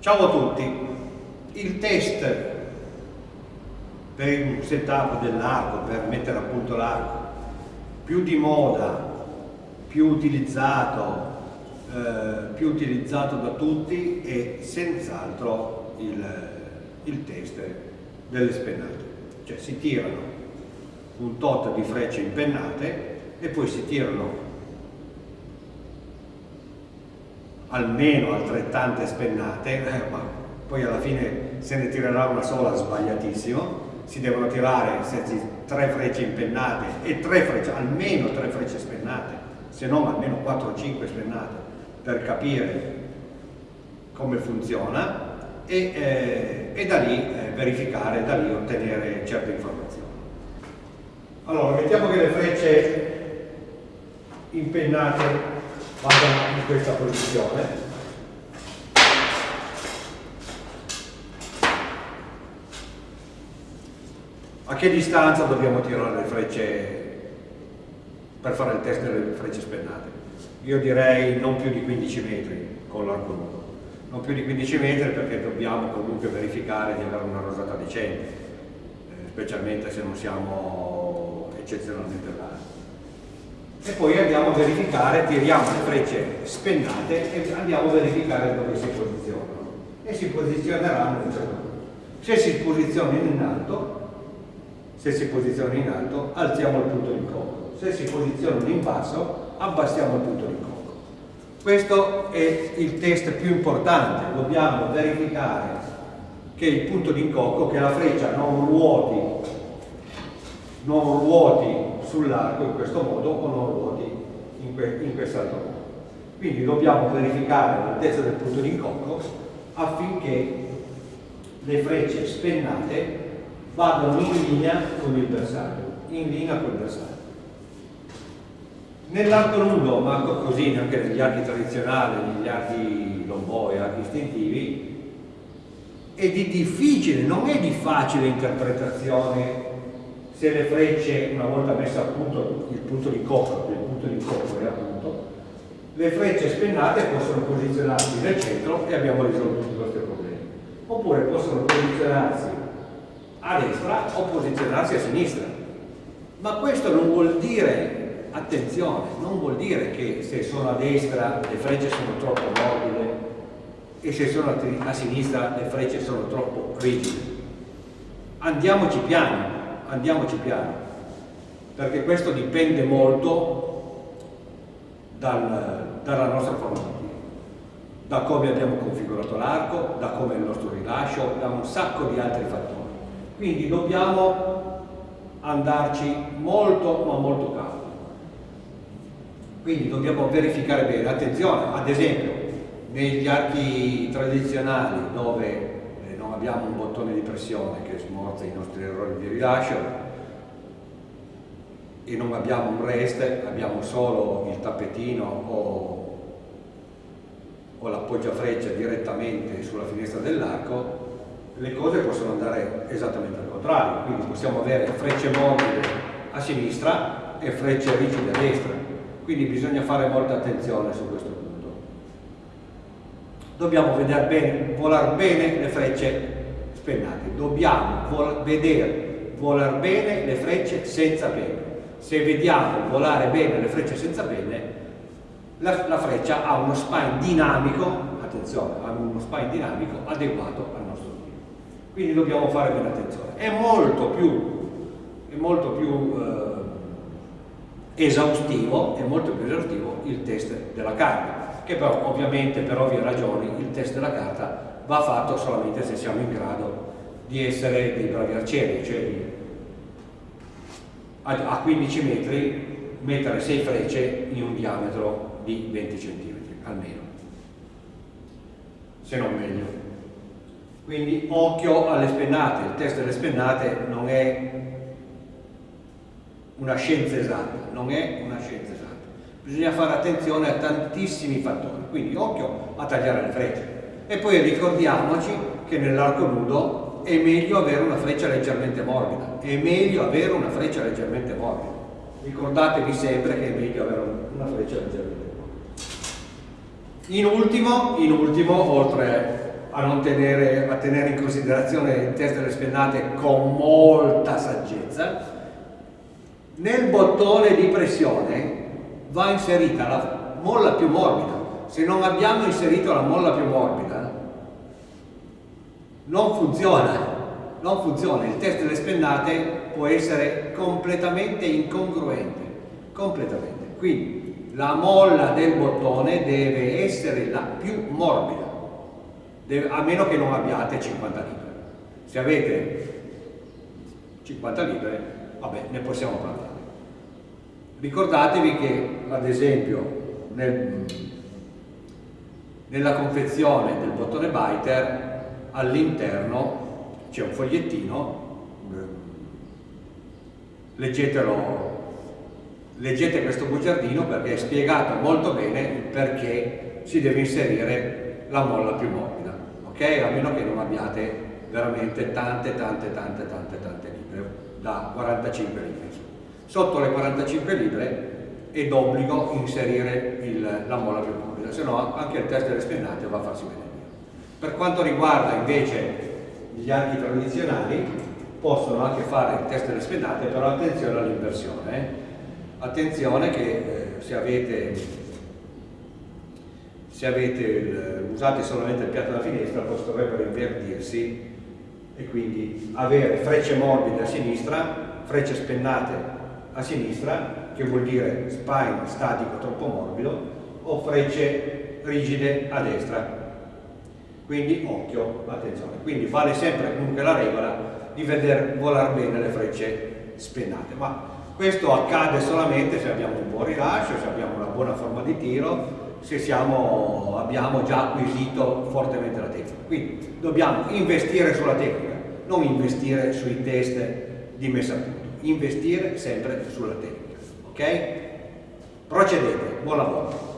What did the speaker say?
Ciao a tutti, il test per un setup dell'arco, per mettere a punto l'arco, più di moda, più utilizzato, eh, più utilizzato da tutti è senz'altro il, il test delle spennate. Cioè si tirano un tot di frecce impennate e poi si tirano almeno altrettante spennate, eh, ma poi alla fine se ne tirerà una sola sbagliatissimo, si devono tirare tre frecce impennate e tre frecce, almeno tre frecce spennate, se non almeno 4 o 5 spennate per capire come funziona e, eh, e da lì eh, verificare, da lì ottenere certe informazioni. Allora, mettiamo che le frecce impennate vadano in questa posizione. A che distanza dobbiamo tirare le frecce per fare il test delle frecce spennate? Io direi non più di 15 metri con l'arco nudo. Non più di 15 metri perché dobbiamo comunque verificare di avere una rosata decente eh, specialmente se non siamo eccezionalmente larghi e poi andiamo a verificare, tiriamo le frecce spennate e andiamo a verificare dove si posizionano e si posizioneranno in un. Se si posizionano in alto, se si posizionano in alto, alziamo il punto di cocco, se si posizionano in basso, abbassiamo il punto di cocco. Questo è il test più importante, dobbiamo verificare che il punto di incocco, che la freccia non ruoti, non ruoti sull'arco in questo modo o non ruoti in, que in quest'altro modo. Quindi dobbiamo verificare l'altezza del punto di incocco affinché le frecce spennate vadano in linea con il bersaglio, in linea con il bersaglio. Nell'arco nudo, ma così anche negli archi tradizionali, negli archi lomboi, archi istintivi, è di difficile, non è di facile interpretazione se le frecce, una volta messo a punto il punto di cocco, il punto di cocco è appunto, le frecce spennate possono posizionarsi nel centro e abbiamo risolto tutti i nostri problemi. Oppure possono posizionarsi a destra o posizionarsi a sinistra. Ma questo non vuol dire, attenzione, non vuol dire che se sono a destra le frecce sono troppo morbide e se sono a sinistra le frecce sono troppo rigide. Andiamoci piano, andiamoci piano, perché questo dipende molto dal, dalla nostra formazione, da come abbiamo configurato l'arco, da come il nostro rilascio, da un sacco di altri fattori. Quindi dobbiamo andarci molto ma molto calmo. Quindi dobbiamo verificare bene, attenzione, ad esempio, negli archi tradizionali dove abbiamo un bottone di pressione che smorza i nostri errori di rilascio e non abbiamo un rest, abbiamo solo il tappetino o, o l'appoggiafreccia direttamente sulla finestra dell'arco, le cose possono andare esattamente al contrario, quindi possiamo avere frecce morbide a sinistra e frecce rigide a destra, quindi bisogna fare molta attenzione su questo punto dobbiamo vedere bene, volare bene le frecce spennate, dobbiamo vol vedere volare bene le frecce senza penne. Se vediamo volare bene le frecce senza penne, la, la freccia ha uno spine dinamico, attenzione, ha uno spine dinamico adeguato al nostro tiro. Quindi dobbiamo fare bene attenzione. È molto più, è molto più eh, esaustivo, è molto più esaustivo il test della carta che però ovviamente per ovvie ragioni il test della carta va fatto solamente se siamo in grado di essere dei bravi arcieri, cioè a 15 metri mettere 6 frecce in un diametro di 20 cm almeno, se non meglio. Quindi occhio alle spennate, il test delle spennate non è una scienza esatta, non è una scienza esatta bisogna fare attenzione a tantissimi fattori, quindi occhio a tagliare le frecce. E poi ricordiamoci che nell'arco nudo è meglio avere una freccia leggermente morbida, è meglio avere una freccia leggermente morbida. Ricordatevi sempre che è meglio avere una freccia leggermente morbida. In ultimo, in ultimo oltre a, tenere, a tenere in considerazione il test delle spennate con molta saggezza, nel bottone di pressione va inserita la molla più morbida. Se non abbiamo inserito la molla più morbida, non funziona. Non funziona. Il test delle spennate può essere completamente incongruente. Completamente. Quindi la molla del bottone deve essere la più morbida, deve, a meno che non abbiate 50 libbre. Se avete 50 libbre, vabbè, ne possiamo parlare. Ricordatevi che, ad esempio, nel, nella confezione del bottone biter all'interno c'è un fogliettino, leggetelo, leggete questo bugiardino perché è spiegato molto bene perché si deve inserire la molla più morbida, ok? A meno che non abbiate veramente tante, tante, tante, tante, tante libre, da 45 libri sotto le 45 libre è d'obbligo inserire il, la molla più morbida, se no anche il test delle spennate va a farsi vedere. Per quanto riguarda invece gli archi tradizionali, possono anche fare il test delle spennate, però attenzione all'inversione. Eh. Attenzione che eh, se avete, se avete il, usate solamente il piatto da finestra, potrebbero invertirsi e quindi avere frecce morbide a sinistra, frecce spennate a sinistra, che vuol dire spine statico troppo morbido, o frecce rigide a destra. Quindi occhio, attenzione. Quindi vale sempre comunque la regola di vedere volare bene le frecce spennate. Ma questo accade solamente se abbiamo un buon rilascio, se abbiamo una buona forma di tiro, se siamo, abbiamo già acquisito fortemente la tecnica. Quindi dobbiamo investire sulla tecnica, non investire sui test di messa a punto investire sempre sulla tecnica. Ok? Procedete, buon lavoro.